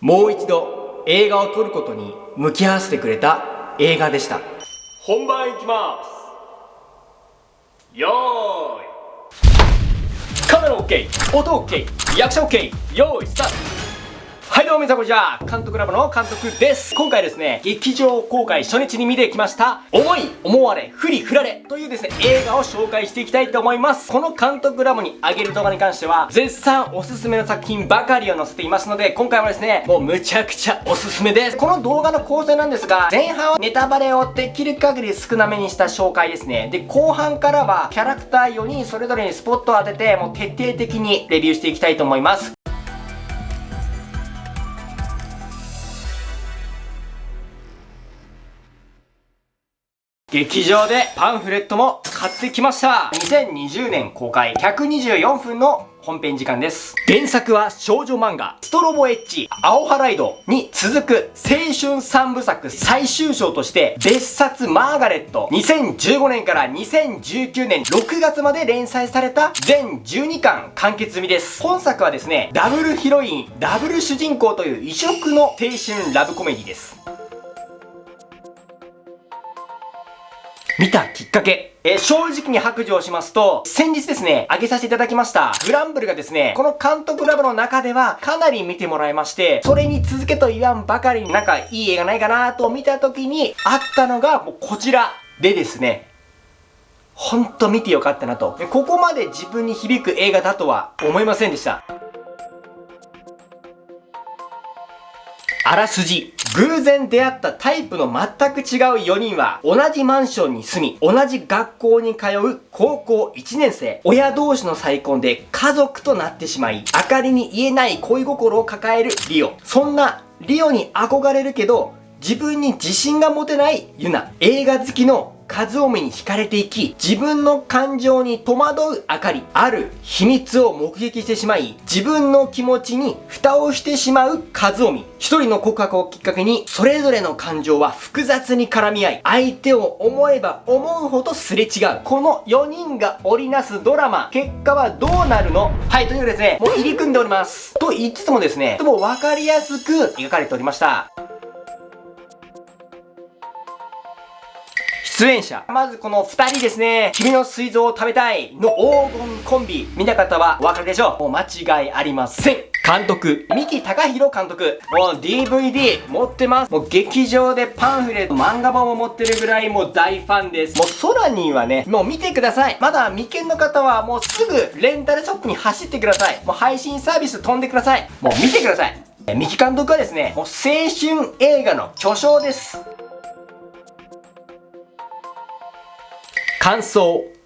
もう一度映画を撮ることに向き合わせてくれた映画でした。本番いきます。よーい。カメラ OK 音 OK 役者 OK よーいスタートはいどうも皆さんこんにちは。監督ラボの監督です。今回ですね劇場公開初日に見てきました。思い思われふりふられというですね映画を紹介していきたいと思います。この監督ラボにあげる動画に関しては絶賛おすすめの作品ばかりを載せていますので今回はですねもうむちゃくちゃおすすめです。この動画の構成なんですが前半はネタバレをできる限り少なめにした紹介ですね。で後半からはキャラクター4人それぞれにスポットを当ててもう徹底的にレビューしていきたいと思います。劇場でパンフレットも買ってきました2020年公開124分の本編時間です。原作は少女漫画、ストロボエッジ、青ハライドに続く青春三部作最終章として、別冊マーガレット、2015年から2019年6月まで連載された全12巻完結済みです。本作はですね、ダブルヒロイン、ダブル主人公という異色の青春ラブコメディです。見たきっかけ。え、正直に白状しますと、先日ですね、上げさせていただきました、グランブルがですね、この監督ラボの中ではかなり見てもらいまして、それに続けと言わんばかりになんかいい映画ないかなと見た時にあったのが、もうこちらでですね、ほんと見てよかったなと。ここまで自分に響く映画だとは思いませんでした。あらすじ。偶然出会ったタイプの全く違う4人は、同じマンションに住み、同じ学校に通う高校1年生。親同士の再婚で家族となってしまい、明かりに言えない恋心を抱えるリオ。そんなリオに憧れるけど、自分に自信が持てないユナ。映画好きの和臣に惹かれていき、自分の感情に戸惑うあかり、ある秘密を目撃してしまい、自分の気持ちに蓋をしてしまう和臣。一人の告白をきっかけに、それぞれの感情は複雑に絡み合い、相手を思えば思うほどすれ違う。この4人が織りなすドラマ、結果はどうなるの？はい、というですね、もう入り組んでおります。と言いつつもですね、とも分かりやすく描かれておりました。出演者。まずこの二人ですね。君の膵臓を食べたいの黄金コンビ。見た方はお分かりでしょう。もう間違いありません。監督、三木隆弘監督。もう DVD 持ってます。もう劇場でパンフレット、漫画本を持ってるぐらいもう大ファンです。もうソラニーはね、もう見てください。まだ未見の方はもうすぐレンタルショップに走ってください。もう配信サービス飛んでください。もう見てください。三木監督はですね、もう青春映画の巨匠です。感想。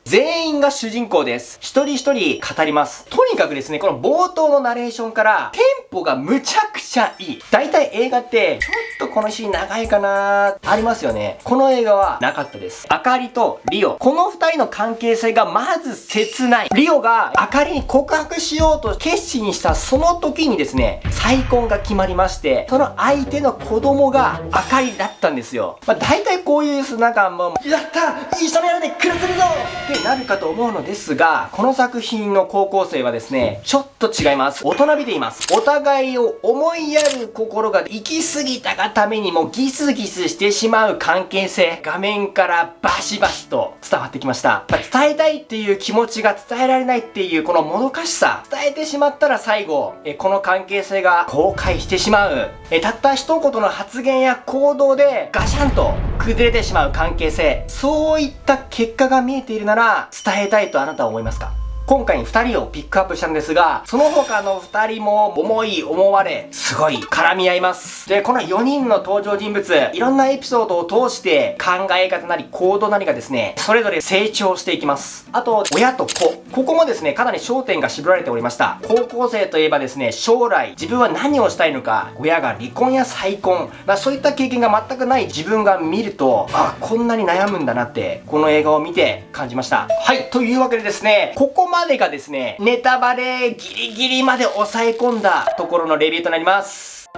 全員が主人公です。一人一人語ります。とにかくですね、この冒頭のナレーションから、テンポがむちゃくちゃいい。大体映画って、ちょっとこのシーン長いかなありますよね。この映画はなかったです。あかりとリオ。この二人の関係性がまず切ない。リオがあかりに告白しようと決心したその時にですね、再婚が決まりまして、その相手の子供があかりだったんですよ。まあ大体こういう、なんかもう、やった一緒の屋根暮らせるぞってなるかと思うのですが、この作品の高校生はですね、ちょっと違います。大人びています。お互いを思いやる心が行き過ぎたがためにもギスギスしてしまう関係性、画面からバシバシと伝わってきました。ま伝えたいっていう気持ちが伝えられないっていうこのもどかしさ、伝えてしまったら最後、えこの関係性が崩壊してしまう。えたった一言の発言や行動でガシャンと崩れてしまう関係性。そういった結果が見えているなら伝えたいとあなたは思いますか？今回2人をピックアップしたんですが、その他の2人も思い思われ、すごい絡み合います。で、この4人の登場人物、いろんなエピソードを通して考え方なり行動なりがですね、それぞれ成長していきます。あと、親と子。ここもですね、かなり焦点が絞られておりました。高校生といえばですね、将来自分は何をしたいのか、親が離婚や再婚、まあそういった経験が全くない自分が見ると、あ、こんなに悩むんだなって、この映画を見て感じました。はい、というわけでですね、ここままでがですね、ネタバレギリギリまで抑え込んだところのレビューとなります。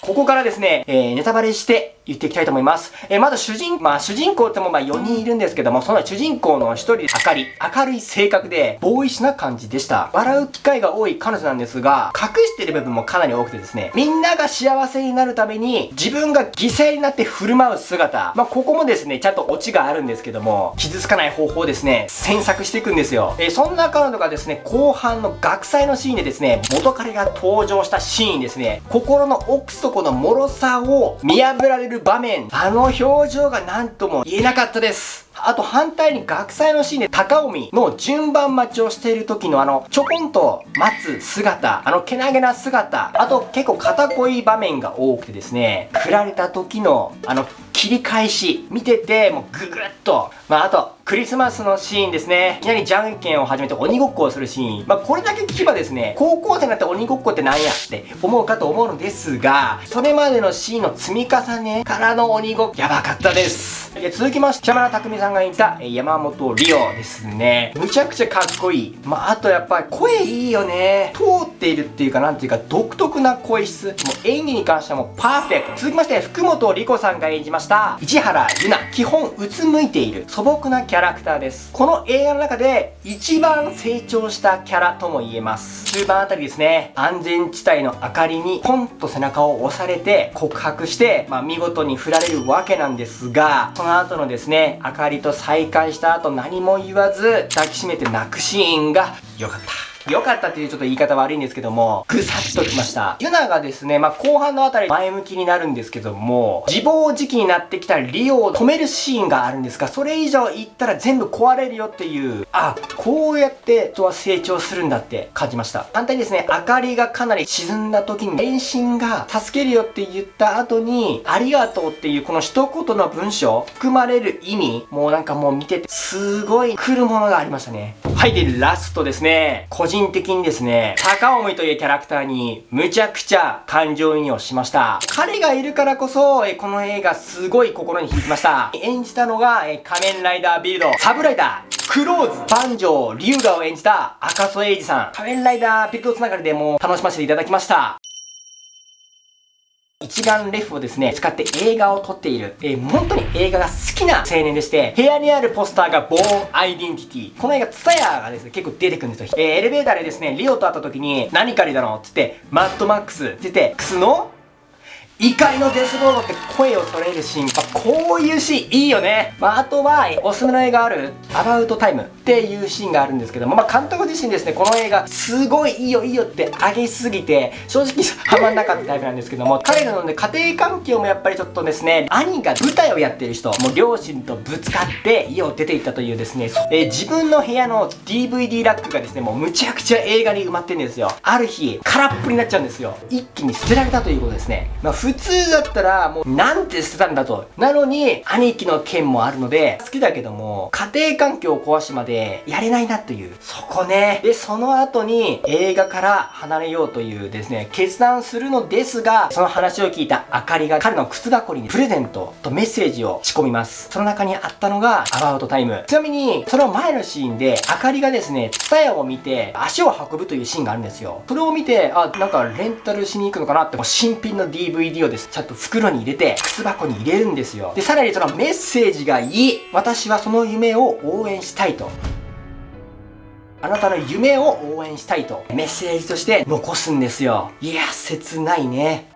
ここからですね、えー、ネタバレして言っていきたいと思います。えー、まず主人、まあ主人公ってもまあ4人いるんですけども、その主人公の1人、あかり。明るい性格で、ボーイッシュな感じでした。笑う機会が多い彼女なんですが、隠してる部分もかなり多くてですね、みんなが幸せになるために、自分が犠牲になって振る舞う姿。まあここもですね、ちゃんとオチがあるんですけども、傷つかない方法をですね、詮索していくんですよ。えー、そんな彼女がですね、後半の学祭のシーンでですね、元彼が登場したシーンですね、心の奥底の脆さを見破られる場面、あの表情が何とも言えなかったです。あと反対に学祭のシーンで高臣の順番待ちをしている時のあのちょこんと待つ姿、あのけなげな姿、あと結構肩こい場面が多くてですね、振られた時のあの切り返し、見ててもうググッと、まああとクリスマスのシーンですね。いきなりじゃんけんを始めて鬼ごっこをするシーン。まあ、これだけ聞けばですね、高校生になって鬼ごっこって何やって思うかと思うのですが、それまでのシーンの積み重ねからの鬼ごっこ、やばかったです。続きまして、山田匠さんが演じた山本リオですね。むちゃくちゃかっこいい。まあ、あとやっぱり声いいよね。通っているっていうか、なんていうか、独特な声質。もう演技に関してはもうパーフェクト。続きまして、福本莉子さんが演じました、市原由奈。基本、うつむいている素朴なキャキャラクターです。この映画の中で一番成長したキャラとも言えます。中盤あたりですね、安全地帯の明かりにポンと背中を押されて告白して、まあ、見事に振られるわけなんですが、その後のですね、明かりと再会した後何も言わず抱きしめて泣くシーンが良かった。良かったっていうちょっと言い方悪いんですけども、ぐさっときました。ユナがですね、まあ、後半のあたり前向きになるんですけども、自暴自棄になってきたリオを止めるシーンがあるんですが、それ以上言ったら全部壊れるよっていう、あ、こうやって人は成長するんだって感じました。反対にですね、明かりがかなり沈んだ時に、遠心が助けるよって言った後に、ありがとうっていうこの一言の文章、含まれる意味、もうなんかもう見てて、すごい来るものがありましたね。はい、で、ラストですね。個人的にですね、高尾とい。うキャラクターにむちゃくちゃ感情移入をしました。彼がい。るからこそ、えこの映画すごい。心に響きました。演じたのが、え仮面ライダービルド、サブライダー、クローズ、バンジョー、リュウガを演じた赤楚衛二さん。仮面ライダービルドつながりでも楽しませてい。ただきました。一眼レフをですね、使って映画を撮っている、えー、本当に映画が好きな青年でして、部屋にあるポスターがボーンアイデンティティ。この映画、ツタヤがですね、結構出てくるんですよ。えー、エレベーターでですね、リオと会った時に、何借りだろうつって、マッドマックスって言って、クスの怒りのデスボードって声を取れるシーン。ま、こういうシーンいいよね。まあ、あとは、おすすめの映画ある、アバウトタイムっていうシーンがあるんですけども、まあ、監督自身ですね、この映画、すごいいいよいいよって上げすぎて、正直ハマんなかったタイプなんですけども、彼らのね、家庭環境もやっぱりちょっとですね、兄が舞台をやってる人、もう両親とぶつかって家を出て行ったというですね、えー、自分の部屋の DVD ラックがですね、もうむちゃくちゃ映画に埋まってるんですよ。ある日、空っぽになっちゃうんですよ。一気に捨てられたということですね。まあ普普通だったらもうなんて捨てたんだと。なのに兄貴の件もあるので好きだけども家庭環境を壊しまでやれないなという。そこね。で、その後に映画から離れようというですね、決断するのですが、その話を聞いたあかりが彼の靴箱にプレゼントとメッセージを仕込みます。その中にあったのがアバウトタイム。ちなみに、その前のシーンで、あかりがですね、ツタヤを見て足を運ぶというシーンがあるんですよ。それを見て、あ、なんかレンタルしに行くのかなって、新品の DVD をです。ちゃんと袋に入れて、靴箱に入れるんですよ。で、さらにそのメッセージがいい。私はその夢を応援したいと。あなたの夢を応援したいとメッセージとして残すんですよ。いや、切ないね。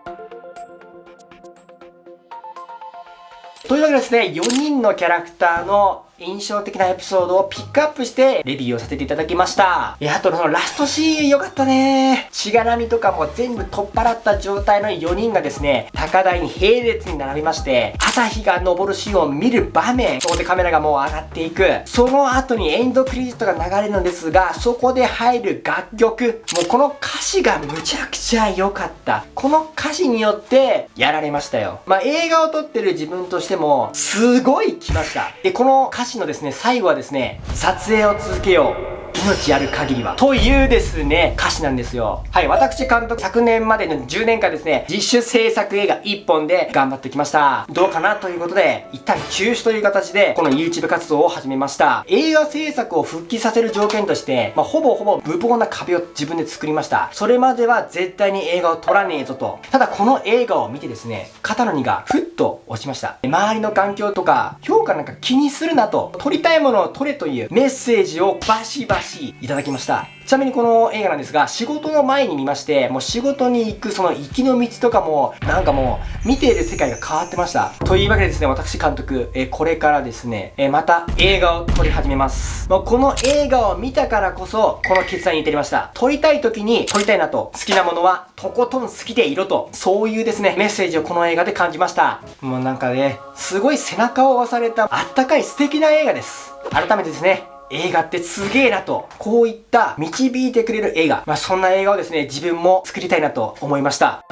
というわけでですね、4人のキャラクターの印象的なエピソードをピックアップしてレビューをさせていただきました。いや、あとそのラストシーン良かったね。しがらみとかも全部取っ払った状態の4人がですね、高台に並列に並びまして、朝日が昇るシーンを見る場面、そこでカメラがもう上がっていく。その後にエンドクレジットが流れるのですが、そこで入る楽曲、もうこの歌詞がむちゃくちゃ良かった。この歌詞によってやられましたよ。まあ、映画を撮ってる自分としても、すごい来ました。で、この歌詞のですね、最後はですね、撮影を続けよう。命ある限りは。というですね、歌詞なんですよ。はい、私監督昨年までの10年間ですね、自主制作映画1本で頑張ってきました。どうかなということで、一旦休止という形で、この YouTube 活動を始めました。映画制作を復帰させる条件として、まあ、ほぼほぼ無謀な壁を自分で作りました。それまでは絶対に映画を撮らねえぞと。ただこの映画を見てですね、肩の荷がふっと落ちました。周りの環境とか、評価なんか気にするなと、撮りたいものを撮れというメッセージをバシバシいただきました。ちなみにこの映画なんですが、仕事の前に見まして、もう仕事に行くその行きの道とかも、なんかもう、見ている世界が変わってました。というわけでですね、私監督、えこれからですね、えまた映画を撮り始めます。もうこの映画を見たからこそ、この決断に至りました。撮りたい時に撮りたいなと、好きなものはとことん好きでいろと、そういうですね、メッセージをこの映画で感じました。もうなんかね、すごい背中を押されたあったかい素敵な映画です。改めてですね、映画ってすげえなと、こういった導いてくれる映画、まあ、そんな映画をですね、自分も作りたいなと思いました。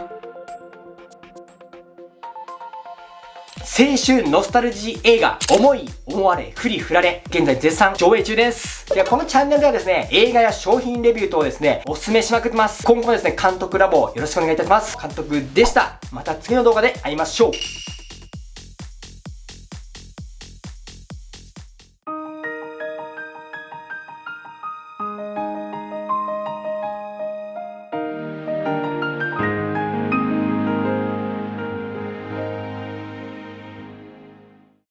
青春ノスタルジー映画、思い、思われ、振り振られ、現在絶賛上映中です。では、このチャンネルではですね、映画や商品レビュー等をですね、お勧めしまくってます。今後もですね、監督ラボよろしくお願いいたします。監督でした。また次の動画で会いましょう。